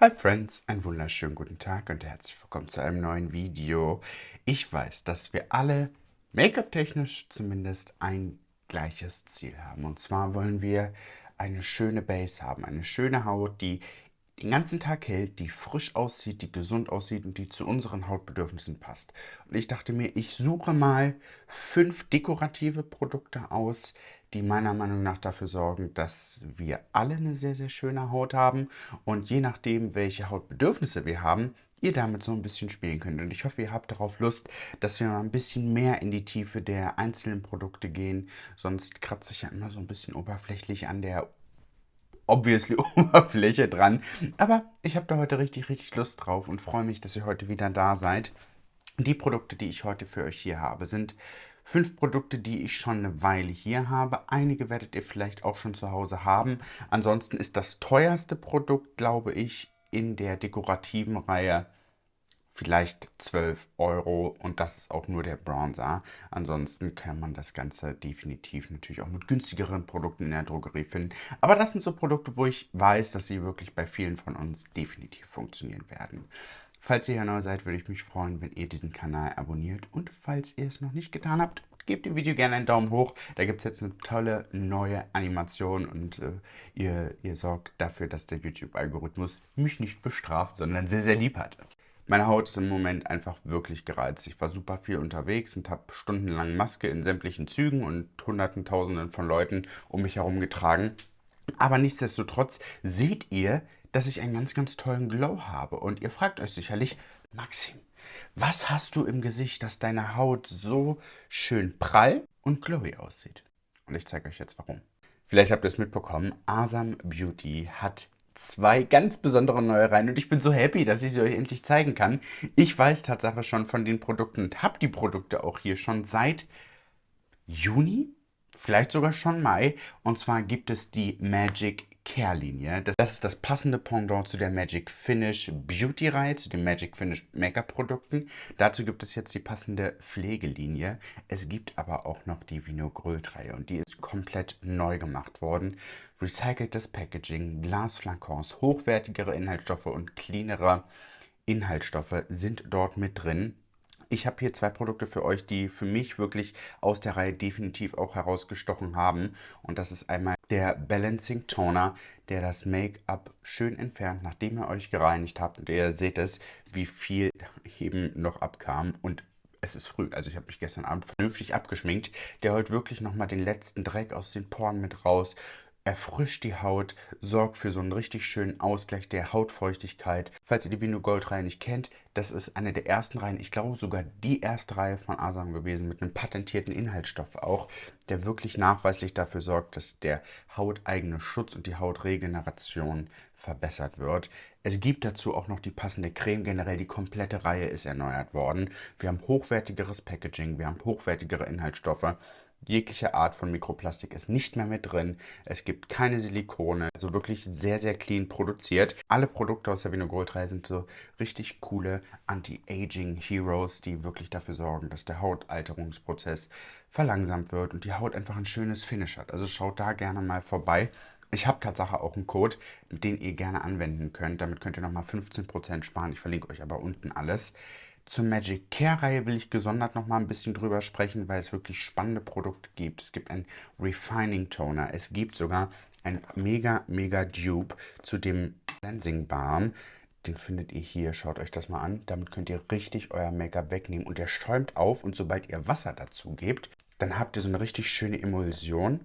Hi Friends, einen wunderschönen guten Tag und herzlich willkommen zu einem neuen Video. Ich weiß, dass wir alle, Make-up-technisch zumindest, ein gleiches Ziel haben. Und zwar wollen wir eine schöne Base haben, eine schöne Haut, die den ganzen Tag hält, die frisch aussieht, die gesund aussieht und die zu unseren Hautbedürfnissen passt. Und ich dachte mir, ich suche mal fünf dekorative Produkte aus, die meiner Meinung nach dafür sorgen, dass wir alle eine sehr, sehr schöne Haut haben und je nachdem, welche Hautbedürfnisse wir haben, ihr damit so ein bisschen spielen könnt. Und ich hoffe, ihr habt darauf Lust, dass wir mal ein bisschen mehr in die Tiefe der einzelnen Produkte gehen. Sonst kratze ich ja immer so ein bisschen oberflächlich an der obviously Oberfläche dran. Aber ich habe da heute richtig, richtig Lust drauf und freue mich, dass ihr heute wieder da seid. Die Produkte, die ich heute für euch hier habe, sind Fünf Produkte, die ich schon eine Weile hier habe. Einige werdet ihr vielleicht auch schon zu Hause haben. Ansonsten ist das teuerste Produkt, glaube ich, in der dekorativen Reihe vielleicht 12 Euro und das ist auch nur der Bronzer. Ansonsten kann man das Ganze definitiv natürlich auch mit günstigeren Produkten in der Drogerie finden. Aber das sind so Produkte, wo ich weiß, dass sie wirklich bei vielen von uns definitiv funktionieren werden. Falls ihr hier neu seid, würde ich mich freuen, wenn ihr diesen Kanal abonniert. Und falls ihr es noch nicht getan habt, gebt dem Video gerne einen Daumen hoch. Da gibt es jetzt eine tolle neue Animation und äh, ihr, ihr sorgt dafür, dass der YouTube-Algorithmus mich nicht bestraft, sondern sehr, sehr lieb hat. Meine Haut ist im Moment einfach wirklich gereizt. Ich war super viel unterwegs und habe stundenlang Maske in sämtlichen Zügen und hunderten, tausenden von Leuten um mich herum getragen. Aber nichtsdestotrotz seht ihr, dass ich einen ganz, ganz tollen Glow habe. Und ihr fragt euch sicherlich, Maxim, was hast du im Gesicht, dass deine Haut so schön prall und glowy aussieht? Und ich zeige euch jetzt warum. Vielleicht habt ihr es mitbekommen, Asam Beauty hat zwei ganz besondere neue Reihen und ich bin so happy, dass ich sie euch endlich zeigen kann. Ich weiß Tatsache schon von den Produkten und habe die Produkte auch hier schon seit Juni, vielleicht sogar schon Mai. Und zwar gibt es die Magic Care-Linie. Das ist das passende Pendant zu der Magic Finish Beauty-Reihe, zu den Magic Finish Make-up-Produkten. Dazu gibt es jetzt die passende Pflegelinie. Es gibt aber auch noch die Vinogrölt-Reihe und die ist komplett neu gemacht worden. Recyceltes Packaging, Glasflakons, hochwertigere Inhaltsstoffe und cleanere Inhaltsstoffe sind dort mit drin. Ich habe hier zwei Produkte für euch, die für mich wirklich aus der Reihe definitiv auch herausgestochen haben. Und das ist einmal der Balancing Toner, der das Make-up schön entfernt, nachdem ihr euch gereinigt habt. Und ihr seht es, wie viel eben noch abkam. Und es ist früh, also ich habe mich gestern Abend vernünftig abgeschminkt. Der holt wirklich nochmal den letzten Dreck aus den Poren mit raus, erfrischt die Haut, sorgt für so einen richtig schönen Ausgleich der Hautfeuchtigkeit. Falls ihr die Vino Gold Reihe nicht kennt, das ist eine der ersten Reihen, ich glaube sogar die erste Reihe von Asam gewesen, mit einem patentierten Inhaltsstoff auch, der wirklich nachweislich dafür sorgt, dass der hauteigene Schutz und die Hautregeneration verbessert wird. Es gibt dazu auch noch die passende Creme. Generell die komplette Reihe ist erneuert worden. Wir haben hochwertigeres Packaging, wir haben hochwertigere Inhaltsstoffe Jegliche Art von Mikroplastik ist nicht mehr mit drin. Es gibt keine Silikone. Also wirklich sehr, sehr clean produziert. Alle Produkte aus der Vino Gold 3 sind so richtig coole Anti-Aging Heroes, die wirklich dafür sorgen, dass der Hautalterungsprozess verlangsamt wird und die Haut einfach ein schönes Finish hat. Also schaut da gerne mal vorbei. Ich habe Tatsache auch einen Code, den ihr gerne anwenden könnt. Damit könnt ihr nochmal 15% sparen. Ich verlinke euch aber unten alles. Zur Magic Care Reihe will ich gesondert noch mal ein bisschen drüber sprechen, weil es wirklich spannende Produkte gibt. Es gibt einen Refining Toner. Es gibt sogar ein mega, mega Dupe zu dem Cleansing Balm. Den findet ihr hier. Schaut euch das mal an. Damit könnt ihr richtig euer Make-up wegnehmen. Und der stäumt auf und sobald ihr Wasser dazu gebt, dann habt ihr so eine richtig schöne Emulsion.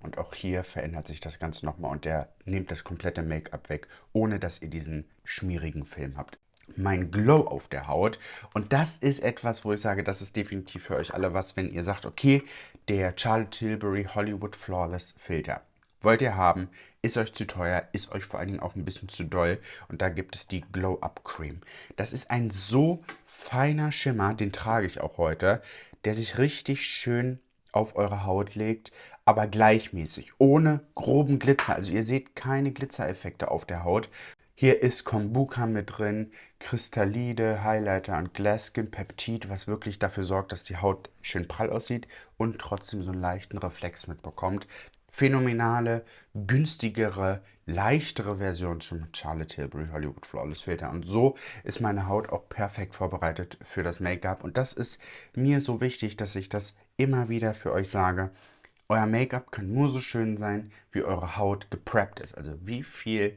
Und auch hier verändert sich das Ganze nochmal und der nimmt das komplette Make-up weg, ohne dass ihr diesen schmierigen Film habt mein Glow auf der Haut. Und das ist etwas, wo ich sage, das ist definitiv für euch alle was, wenn ihr sagt, okay, der Charlotte Tilbury Hollywood Flawless Filter. Wollt ihr haben, ist euch zu teuer, ist euch vor allen Dingen auch ein bisschen zu doll. Und da gibt es die Glow Up Cream. Das ist ein so feiner Schimmer, den trage ich auch heute, der sich richtig schön auf eure Haut legt, aber gleichmäßig, ohne groben Glitzer. Also ihr seht keine Glitzereffekte auf der Haut, hier ist Kombucha mit drin, Kristallide, Highlighter und Glasskin Peptid, was wirklich dafür sorgt, dass die Haut schön prall aussieht und trotzdem so einen leichten Reflex mitbekommt. phänomenale, günstigere, leichtere Version mit Charlotte Tilbury Hollywood Flawless Filter. Und so ist meine Haut auch perfekt vorbereitet für das Make-up. Und das ist mir so wichtig, dass ich das immer wieder für euch sage. Euer Make-up kann nur so schön sein, wie eure Haut gepreppt ist. Also wie viel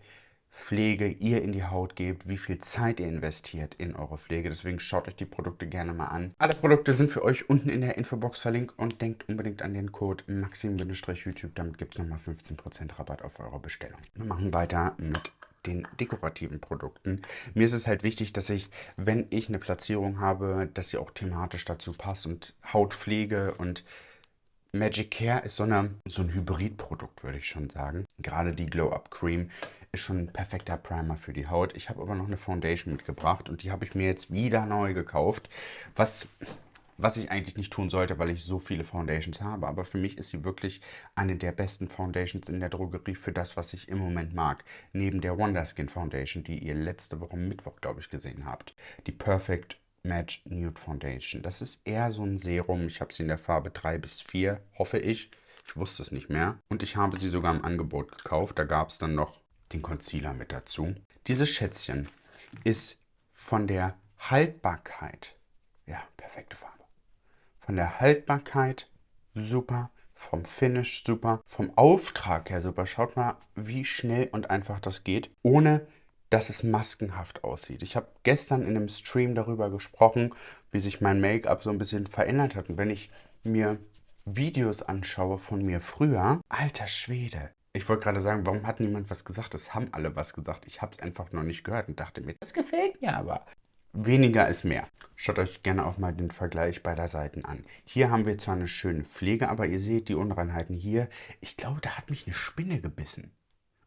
Pflege ihr in die Haut gebt, wie viel Zeit ihr investiert in eure Pflege. Deswegen schaut euch die Produkte gerne mal an. Alle Produkte sind für euch unten in der Infobox verlinkt und denkt unbedingt an den Code maxim-youtube. Damit gibt es nochmal 15% Rabatt auf eure Bestellung. Wir machen weiter mit den dekorativen Produkten. Mir ist es halt wichtig, dass ich, wenn ich eine Platzierung habe, dass sie auch thematisch dazu passt und Hautpflege und Magic Care ist so, eine, so ein Hybridprodukt, würde ich schon sagen. Gerade die Glow Up Cream ist schon ein perfekter Primer für die Haut. Ich habe aber noch eine Foundation mitgebracht und die habe ich mir jetzt wieder neu gekauft. Was, was ich eigentlich nicht tun sollte, weil ich so viele Foundations habe. Aber für mich ist sie wirklich eine der besten Foundations in der Drogerie für das, was ich im Moment mag. Neben der Wonder Skin Foundation, die ihr letzte Woche Mittwoch, glaube ich, gesehen habt. Die Perfect Match Nude Foundation. Das ist eher so ein Serum. Ich habe sie in der Farbe 3 bis 4, hoffe ich. Ich wusste es nicht mehr. Und ich habe sie sogar im Angebot gekauft. Da gab es dann noch den Concealer mit dazu. Dieses Schätzchen ist von der Haltbarkeit, ja, perfekte Farbe. Von der Haltbarkeit super, vom Finish super, vom Auftrag her super. Schaut mal, wie schnell und einfach das geht, ohne dass es maskenhaft aussieht. Ich habe gestern in einem Stream darüber gesprochen, wie sich mein Make-up so ein bisschen verändert hat. Und wenn ich mir Videos anschaue von mir früher, alter Schwede, ich wollte gerade sagen, warum hat niemand was gesagt? Es haben alle was gesagt. Ich habe es einfach noch nicht gehört und dachte mir, das gefällt mir aber. Weniger ist mehr. Schaut euch gerne auch mal den Vergleich beider Seiten an. Hier haben wir zwar eine schöne Pflege, aber ihr seht die Unreinheiten hier. Ich glaube, da hat mich eine Spinne gebissen.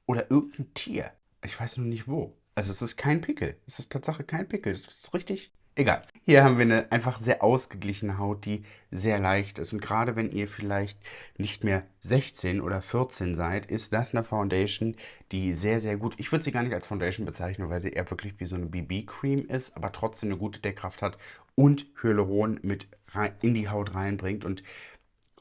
Oder irgendein Tier. Ich weiß nur nicht wo. Also es ist kein Pickel. Es ist Tatsache kein Pickel. Es ist richtig Egal. Hier haben wir eine einfach sehr ausgeglichene Haut, die sehr leicht ist. Und gerade wenn ihr vielleicht nicht mehr 16 oder 14 seid, ist das eine Foundation, die sehr, sehr gut, ich würde sie gar nicht als Foundation bezeichnen, weil sie eher wirklich wie so eine BB-Cream ist, aber trotzdem eine gute Deckkraft hat und Hyaluron mit in die Haut reinbringt. Und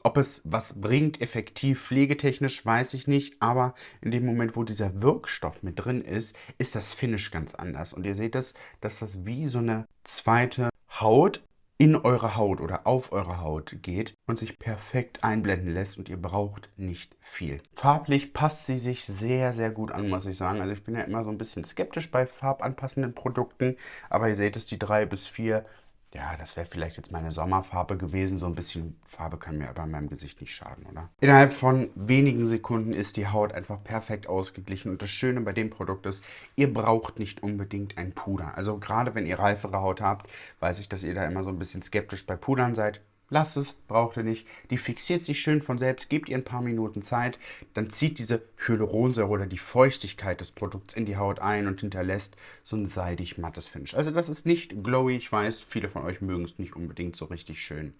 ob es was bringt, effektiv pflegetechnisch, weiß ich nicht. Aber in dem Moment, wo dieser Wirkstoff mit drin ist, ist das Finish ganz anders. Und ihr seht es, dass das wie so eine zweite Haut in eure Haut oder auf eure Haut geht und sich perfekt einblenden lässt und ihr braucht nicht viel. Farblich passt sie sich sehr, sehr gut an, muss ich sagen. Also ich bin ja immer so ein bisschen skeptisch bei farbanpassenden Produkten, aber ihr seht es, die drei bis vier ja, das wäre vielleicht jetzt meine Sommerfarbe gewesen. So ein bisschen Farbe kann mir aber in meinem Gesicht nicht schaden, oder? Innerhalb von wenigen Sekunden ist die Haut einfach perfekt ausgeglichen. Und das Schöne bei dem Produkt ist, ihr braucht nicht unbedingt ein Puder. Also gerade wenn ihr reifere Haut habt, weiß ich, dass ihr da immer so ein bisschen skeptisch bei Pudern seid. Lasst es, braucht ihr nicht. Die fixiert sich schön von selbst, gebt ihr ein paar Minuten Zeit, dann zieht diese Hyaluronsäure oder die Feuchtigkeit des Produkts in die Haut ein und hinterlässt so ein seidig mattes Finish. Also das ist nicht glowy, ich weiß, viele von euch mögen es nicht unbedingt so richtig schön,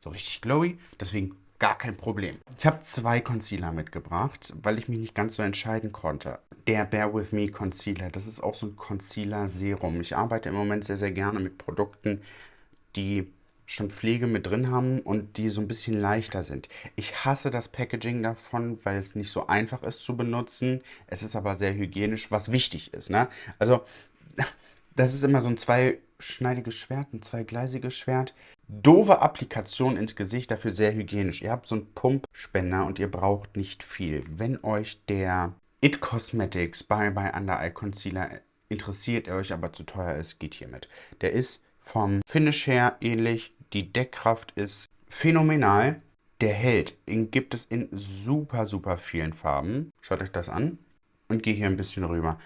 so richtig glowy, deswegen gar kein Problem. Ich habe zwei Concealer mitgebracht, weil ich mich nicht ganz so entscheiden konnte. Der Bear With Me Concealer, das ist auch so ein Concealer Serum. Ich arbeite im Moment sehr, sehr gerne mit Produkten, die schon Pflege mit drin haben und die so ein bisschen leichter sind. Ich hasse das Packaging davon, weil es nicht so einfach ist zu benutzen. Es ist aber sehr hygienisch, was wichtig ist. Ne? Also das ist immer so ein zweischneidiges Schwert, ein zweigleisiges Schwert. Doofe Applikation ins Gesicht, dafür sehr hygienisch. Ihr habt so einen Pumpspender und ihr braucht nicht viel. Wenn euch der It Cosmetics Bye Bye Under Eye Concealer interessiert, er euch aber zu teuer ist, geht hiermit. Der ist vom Finish her ähnlich, die Deckkraft ist phänomenal. Der hält, den gibt es in super, super vielen Farben. Schaut euch das an und gehe hier ein bisschen rüber.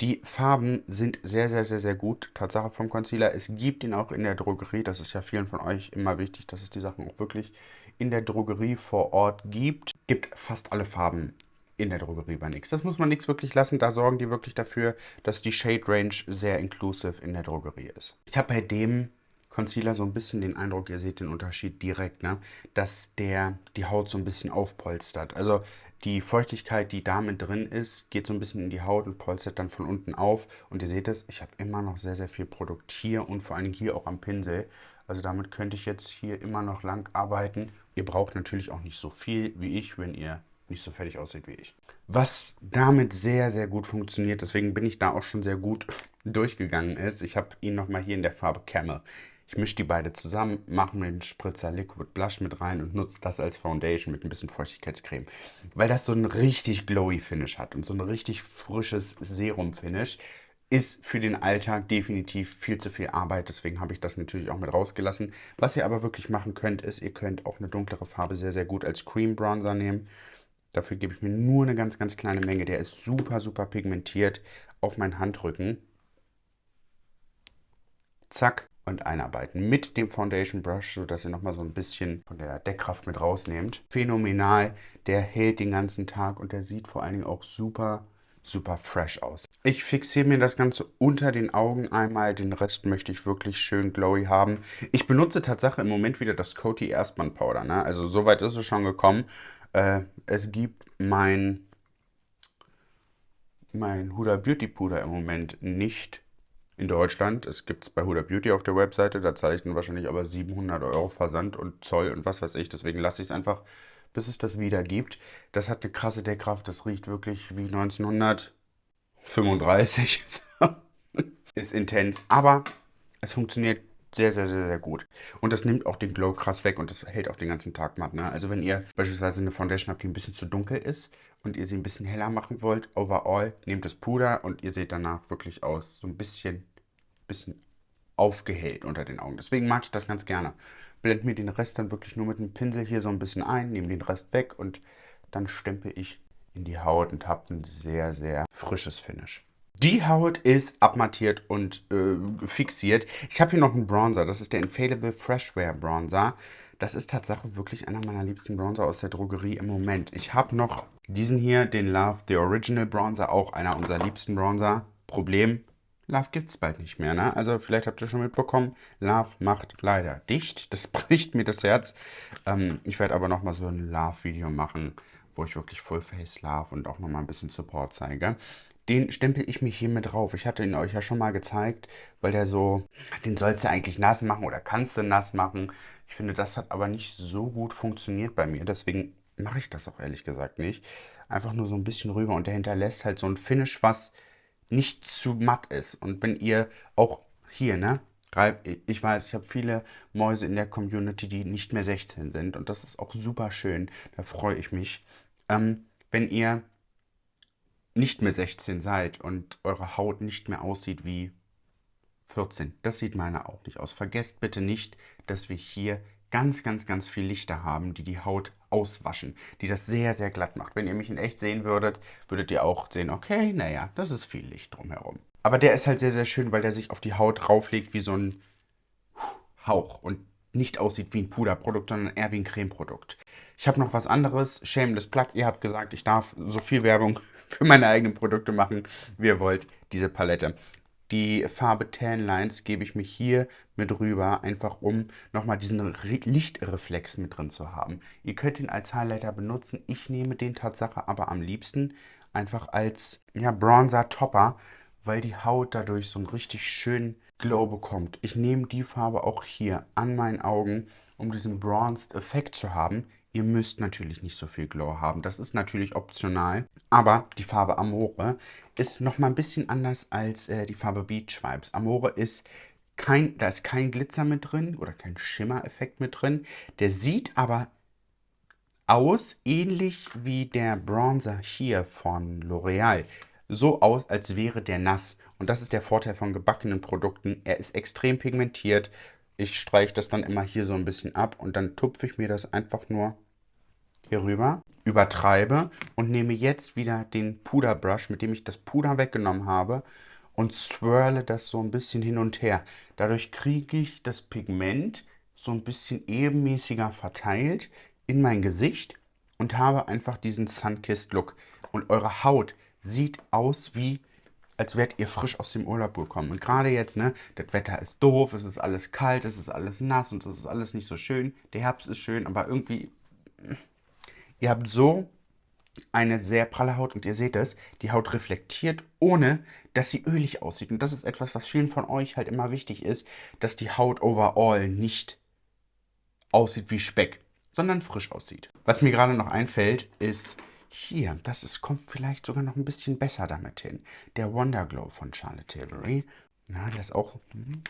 Die Farben sind sehr, sehr, sehr, sehr gut. Tatsache vom Concealer. Es gibt ihn auch in der Drogerie. Das ist ja vielen von euch immer wichtig, dass es die Sachen auch wirklich in der Drogerie vor Ort gibt. Gibt fast alle Farben in der Drogerie bei NYX. Das muss man nichts wirklich lassen. Da sorgen die wirklich dafür, dass die Shade Range sehr inclusive in der Drogerie ist. Ich habe bei dem Concealer so ein bisschen den Eindruck, ihr seht den Unterschied direkt, ne? dass der die Haut so ein bisschen aufpolstert. Also die Feuchtigkeit, die da mit drin ist, geht so ein bisschen in die Haut und polstert dann von unten auf. Und ihr seht es, ich habe immer noch sehr, sehr viel Produkt hier und vor allen Dingen hier auch am Pinsel. Also damit könnte ich jetzt hier immer noch lang arbeiten. Ihr braucht natürlich auch nicht so viel wie ich, wenn ihr nicht so fertig aussieht wie ich. Was damit sehr, sehr gut funktioniert, deswegen bin ich da auch schon sehr gut durchgegangen ist, ich habe ihn nochmal hier in der Farbe Camel. Ich mische die beide zusammen, mache mir einen Spritzer Liquid Blush mit rein und nutze das als Foundation mit ein bisschen Feuchtigkeitscreme. Weil das so ein richtig glowy Finish hat und so ein richtig frisches Serum-Finish ist für den Alltag definitiv viel zu viel Arbeit, deswegen habe ich das natürlich auch mit rausgelassen. Was ihr aber wirklich machen könnt, ist, ihr könnt auch eine dunklere Farbe sehr, sehr gut als Cream Bronzer nehmen. Dafür gebe ich mir nur eine ganz, ganz kleine Menge. Der ist super, super pigmentiert auf meinen Handrücken. Zack und einarbeiten mit dem Foundation Brush, sodass ihr nochmal so ein bisschen von der Deckkraft mit rausnehmt. Phänomenal, der hält den ganzen Tag und der sieht vor allen Dingen auch super, super fresh aus. Ich fixiere mir das Ganze unter den Augen einmal, den Rest möchte ich wirklich schön glowy haben. Ich benutze tatsächlich im Moment wieder das Coty Erstmann Powder, ne? also soweit ist es schon gekommen. Äh, es gibt mein, mein Huda Beauty Puder im Moment nicht in Deutschland. Es gibt es bei Huda Beauty auf der Webseite. Da zahle ich dann wahrscheinlich aber 700 Euro Versand und Zoll und was weiß ich. Deswegen lasse ich es einfach, bis es das wieder gibt. Das hat eine krasse Deckkraft. Das riecht wirklich wie 1935. Ist intens. Aber es funktioniert sehr, sehr, sehr, sehr gut. Und das nimmt auch den Glow krass weg und das hält auch den ganzen Tag matt. Ne? Also wenn ihr beispielsweise eine Foundation habt, die ein bisschen zu dunkel ist und ihr sie ein bisschen heller machen wollt, overall, nehmt das Puder und ihr seht danach wirklich aus so ein bisschen, bisschen aufgehellt unter den Augen. Deswegen mag ich das ganz gerne. Blende mir den Rest dann wirklich nur mit dem Pinsel hier so ein bisschen ein, nehme den Rest weg und dann stempel ich in die Haut und habe ein sehr, sehr frisches Finish. Die Haut ist abmattiert und äh, fixiert. Ich habe hier noch einen Bronzer. Das ist der Infallible Freshwear Bronzer. Das ist tatsächlich wirklich einer meiner liebsten Bronzer aus der Drogerie im Moment. Ich habe noch diesen hier, den Love The Original Bronzer, auch einer unserer liebsten Bronzer. Problem, Love gibt es bald nicht mehr, ne? Also vielleicht habt ihr schon mitbekommen, Love macht leider dicht. Das bricht mir das Herz. Ähm, ich werde aber nochmal so ein Love-Video machen, wo ich wirklich Full Face Love und auch nochmal ein bisschen Support zeige. Den stempel ich mich hier mit drauf. Ich hatte ihn euch ja schon mal gezeigt, weil der so, den sollst du eigentlich nass machen oder kannst du nass machen. Ich finde, das hat aber nicht so gut funktioniert bei mir. Deswegen mache ich das auch ehrlich gesagt nicht. Einfach nur so ein bisschen rüber und der hinterlässt halt so ein Finish, was nicht zu matt ist. Und wenn ihr auch hier, ne, ich weiß, ich habe viele Mäuse in der Community, die nicht mehr 16 sind und das ist auch super schön. Da freue ich mich. Ähm, wenn ihr nicht mehr 16 seid und eure Haut nicht mehr aussieht wie 14. Das sieht meine auch nicht aus. Vergesst bitte nicht, dass wir hier ganz, ganz, ganz viel Lichter haben, die die Haut auswaschen, die das sehr, sehr glatt macht. Wenn ihr mich in echt sehen würdet, würdet ihr auch sehen, okay, naja, das ist viel Licht drumherum. Aber der ist halt sehr, sehr schön, weil der sich auf die Haut drauflegt wie so ein Hauch und nicht aussieht wie ein Puderprodukt, sondern eher wie ein Cremeprodukt. Ich habe noch was anderes, Shameless Plug. Ihr habt gesagt, ich darf so viel Werbung für meine eigenen Produkte machen, wie ihr wollt. Diese Palette. Die Farbe Tan Lines gebe ich mich hier mit rüber, einfach um nochmal diesen Lichtreflex mit drin zu haben. Ihr könnt ihn als Highlighter benutzen. Ich nehme den Tatsache aber am liebsten einfach als ja, Bronzer-Topper, weil die Haut dadurch so einen richtig schönen Glow bekommt. Ich nehme die Farbe auch hier an meinen Augen, um diesen Bronzed Effekt zu haben. Ihr müsst natürlich nicht so viel Glow haben, das ist natürlich optional. Aber die Farbe Amore ist nochmal ein bisschen anders als äh, die Farbe Beach Vibes. Amore ist kein, da ist kein Glitzer mit drin oder kein Schimmereffekt mit drin. Der sieht aber aus ähnlich wie der Bronzer hier von L'Oreal. So aus, als wäre der nass. Und das ist der Vorteil von gebackenen Produkten. Er ist extrem pigmentiert, ich streiche das dann immer hier so ein bisschen ab und dann tupfe ich mir das einfach nur hier rüber, übertreibe und nehme jetzt wieder den Puderbrush, mit dem ich das Puder weggenommen habe und swirle das so ein bisschen hin und her. Dadurch kriege ich das Pigment so ein bisschen ebenmäßiger verteilt in mein Gesicht und habe einfach diesen Sunkissed Look. Und eure Haut sieht aus wie als wärt ihr frisch aus dem Urlaub gekommen. Und gerade jetzt, ne, das Wetter ist doof, es ist alles kalt, es ist alles nass und es ist alles nicht so schön. Der Herbst ist schön, aber irgendwie, ihr habt so eine sehr pralle Haut und ihr seht es, die Haut reflektiert, ohne dass sie ölig aussieht. Und das ist etwas, was vielen von euch halt immer wichtig ist, dass die Haut overall nicht aussieht wie Speck, sondern frisch aussieht. Was mir gerade noch einfällt, ist Hier, das ist, kommt vielleicht sogar noch ein bisschen besser damit hin. Der Wonder Glow von Charlotte Tilbury. Na, der ist auch... Hm,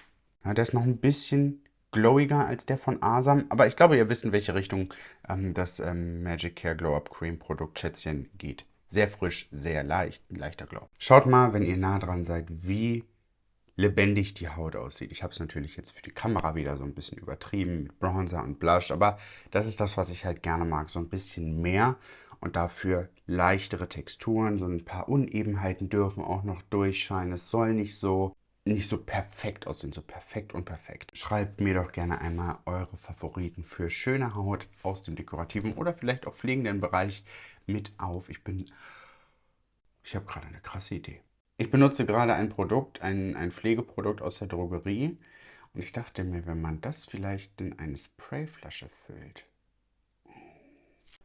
ja, der ist noch ein bisschen glowiger als der von Asam. Aber ich glaube, ihr wisst, in welche Richtung ähm, das ähm, Magic Care Glow Up Cream Produkt Schätzchen geht. Sehr frisch, sehr leicht, ein leichter Glow. Schaut mal, wenn ihr nah dran seid, wie lebendig die Haut aussieht. Ich habe es natürlich jetzt für die Kamera wieder so ein bisschen übertrieben mit Bronzer und Blush, aber das ist das, was ich halt gerne mag. So ein bisschen mehr und dafür leichtere Texturen. So ein paar Unebenheiten dürfen auch noch durchscheinen. Es soll nicht so nicht so perfekt aussehen, so perfekt und perfekt. Schreibt mir doch gerne einmal eure Favoriten für schöne Haut aus dem dekorativen oder vielleicht auch pflegenden Bereich mit auf. Ich bin... Ich habe gerade eine krasse Idee. Ich benutze gerade ein Produkt, ein, ein Pflegeprodukt aus der Drogerie und ich dachte mir, wenn man das vielleicht in eine Sprayflasche füllt,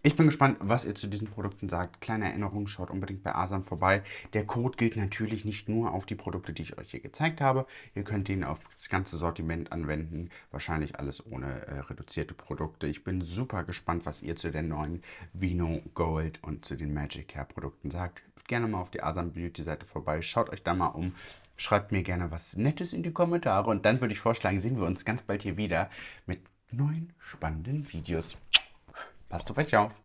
ich bin gespannt, was ihr zu diesen Produkten sagt. Kleine Erinnerung, schaut unbedingt bei Asam vorbei. Der Code gilt natürlich nicht nur auf die Produkte, die ich euch hier gezeigt habe. Ihr könnt ihn auf das ganze Sortiment anwenden. Wahrscheinlich alles ohne äh, reduzierte Produkte. Ich bin super gespannt, was ihr zu den neuen Vino Gold und zu den Magic Hair Produkten sagt. Gerne mal auf die Asam Beauty Seite vorbei. Schaut euch da mal um. Schreibt mir gerne was Nettes in die Kommentare. Und dann würde ich vorschlagen, sehen wir uns ganz bald hier wieder mit neuen spannenden Videos. Passt auf euch auf.